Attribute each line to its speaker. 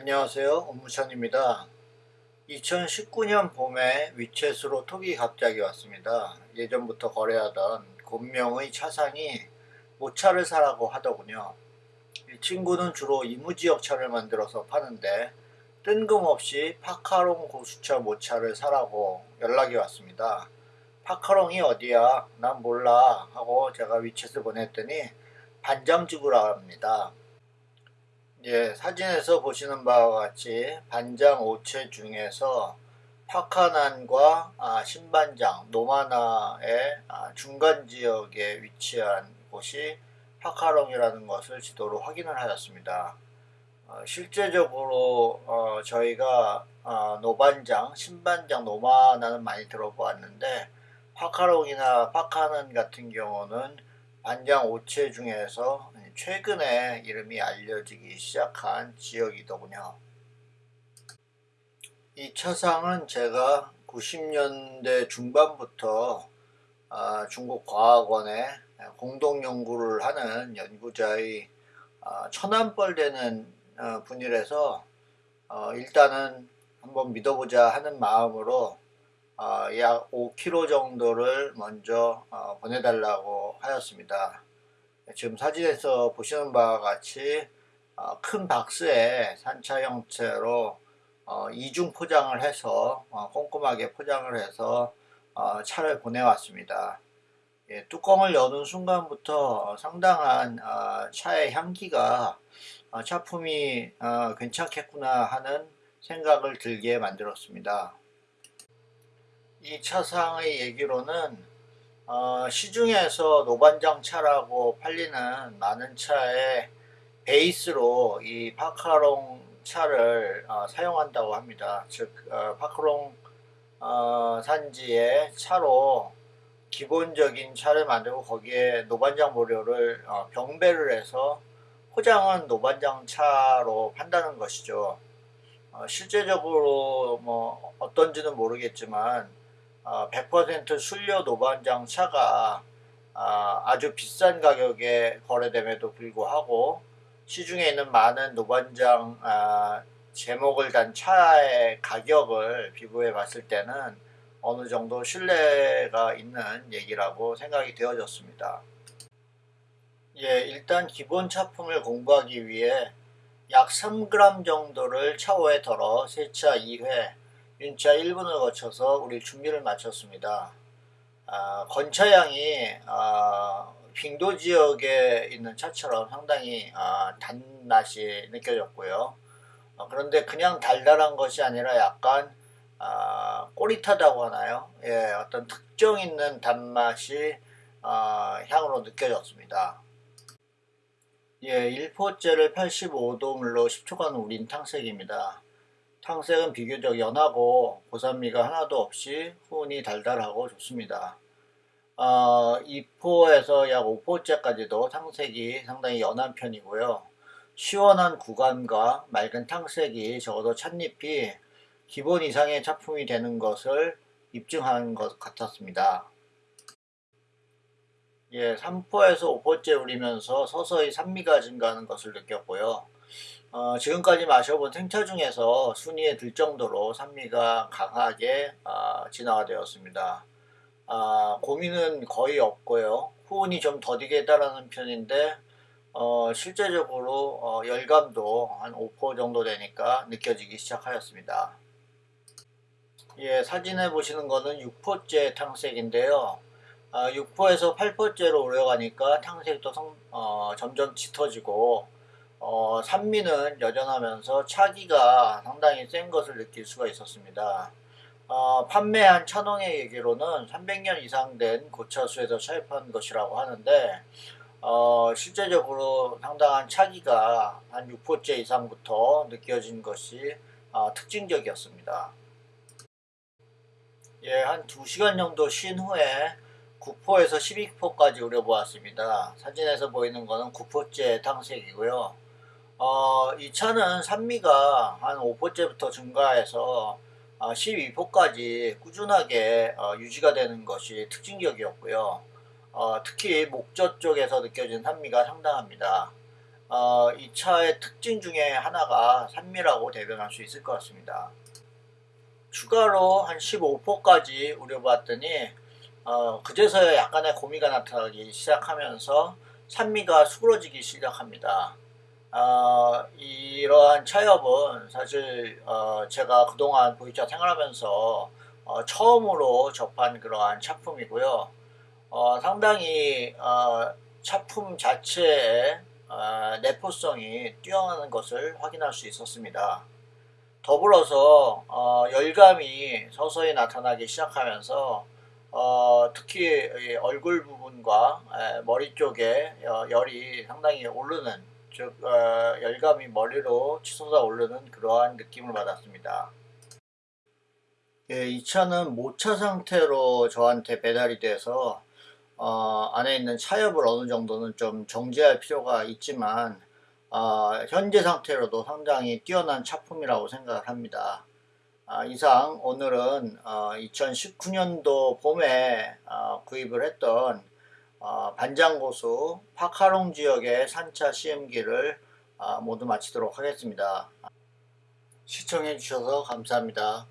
Speaker 1: 안녕하세요. 업무천입니다. 2019년 봄에 위챗으로 톡이 갑자기 왔습니다. 예전부터 거래하던 곤명의 차상이 모차를 사라고 하더군요. 이 친구는 주로 이무지역 차를 만들어서 파는데 뜬금없이 파카롱 고수차 모차를 사라고 연락이 왔습니다 파카롱이 어디야? 난 몰라. 하고 제가 위챗을 보냈더니 반잠주구라 합니다 예, 사진에서 보시는 바와 같이 반장 5채 중에서 파카난과 아, 신반장, 노마나의 아, 중간 지역에 위치한 곳이 파카롱이라는 것을 지도로 확인을 하였습니다. 어, 실제적으로 어, 저희가 어, 노반장, 신반장, 노마나는 많이 들어보았는데 파카롱이나 파카난 같은 경우는 반장 5채 중에서 최근에 이름이 알려지기 시작한 지역이더군요. 이 차상은 제가 90년대 중반부터 아, 중국 과학원에 공동 연구를 하는 연구자의 아, 천안벌 되는 어, 분이라서 어, 일단은 한번 믿어보자 하는 마음으로 어, 약 5kg 정도를 먼저 보내달라고 하였습니다. 지금 사진에서 보시는 바와 같이 어, 큰 박스에 산차 형태로 어, 이중 포장을 해서 어, 꼼꼼하게 포장을 해서 어, 차를 보내왔습니다. 예, 뚜껑을 여는 순간부터 상당한 어, 차의 향기가 어, 차품이 괜찮겠구나 하는 생각을 들게 만들었습니다. 이 차상의 얘기로는 어, 시중에서 노반장 차라고 팔리는 많은 차의 베이스로 이 파카롱 차를 어, 사용한다고 합니다. 즉 어, 파카롱 어, 산지의 차로 기본적인 차를 만들고 거기에 노반장 보료를 어, 병배를 해서 포장은 노반장 차로 판다는 것이죠. 어, 실제적으로 뭐 어떤지는 모르겠지만 100% 어, 순료 노반장 차가 아, 아주 비싼 가격에 거래됨에도 불구하고 시중에 있는 많은 노반장 아, 제목을 단 차의 가격을 비교해 봤을 때는 어느 정도 신뢰가 있는 얘기라고 생각이 되어졌습니다. 예, 일단 기본 차품을 공부하기 위해 약 3g 정도를 차오에 덜어 세차 2회 윤차 1분을 거쳐서 우리 준비를 마쳤습니다. 아, 건차향이 아, 빙도 지역에 있는 차처럼 상당히 아, 단맛이 느껴졌고요. 어, 그런데 그냥 달달한 것이 아니라 약간 아, 꼬릿하다고 하나요? 예, 어떤 특정 있는 단맛이 아, 향으로 느껴졌습니다. 예, 1포째를 85도 물로 10초간 우린 탕색입니다. 탕색은 비교적 연하고 고산미가 하나도 없이 훈이 달달하고 좋습니다. 어, 2포에서 약 5포째까지도 탕색이 상당히 연한 편이고요. 시원한 구간과 맑은 탕색이 적어도 찻잎이 기본 이상의 차품이 되는 것을 입증하는 것 같았습니다. 예, 3포에서 5포째 우리면서 서서히 산미가 증가하는 것을 느꼈고요. 어, 지금까지 마셔본 생차 중에서 순위에 들 정도로 산미가 강하게 어, 진화가 되었습니다. 어, 고민은 거의 없고요. 후운이 좀 더디게 따르는 편인데 어, 실제적으로 어, 열감도 한 5% 정도 되니까 느껴지기 시작하였습니다. 예, 사진에 보시는 거는 6포째 탕색인데요. 아, 6포에서 8포째로 오려가니까 탕색도 성, 어, 점점 짙어지고 어, 산미는 여전하면서 차기가 상당히 센 것을 느낄 수가 있었습니다. 어, 판매한 차농의 얘기로는 300년 이상 된 고차수에서 차입한 것이라고 하는데 어, 실제적으로 상당한 차기가 한 6포째 이상부터 느껴진 것이 어, 특징적이었습니다. 예, 한 2시간 정도 쉰 후에 9포에서 12포까지 우려보았습니다. 사진에서 보이는 것은 9포째 탕색이고요. 어, 이 차는 산미가 한 5포째부터 증가해서 어, 12포까지 꾸준하게 어, 유지가 되는 것이 특징적이었고요. 어, 특히 목젖 쪽에서 느껴진 산미가 상당합니다. 어, 이 차의 특징 중에 하나가 산미라고 대변할 수 있을 것 같습니다. 추가로 한 15%까지 우려봤더니 어, 그제서야 약간의 고미가 나타나기 시작하면서 산미가 수그러지기 시작합니다. 어, 이러한 차협은 사실 어, 제가 그동안 보이차 생활하면서 어, 처음으로 접한 그러한 차품이고요. 어, 상당히 어, 차품 자체의 어, 내포성이 뛰어나는 것을 확인할 수 있었습니다. 더불어서 어, 열감이 서서히 나타나기 시작하면서 어, 특히 얼굴 부분과 에, 머리 쪽에 어, 열이 상당히 오르는 즉 어, 열감이 머리로 치솟아 오르는 그러한 느낌을 받았습니다. 예, 이 차는 모차 상태로 저한테 배달이 돼서 어, 안에 있는 차엽을 어느 정도는 좀 정지할 필요가 있지만 어, 현재 상태로도 상당히 뛰어난 차품이라고 생각을 합니다. 아, 이상 오늘은 어, 2019년도 봄에 어, 구입을 했던 어, 반장고수 파카롱 지역의 산차 시음기를 어, 모두 마치도록 하겠습니다. 시청해 주셔서 감사합니다.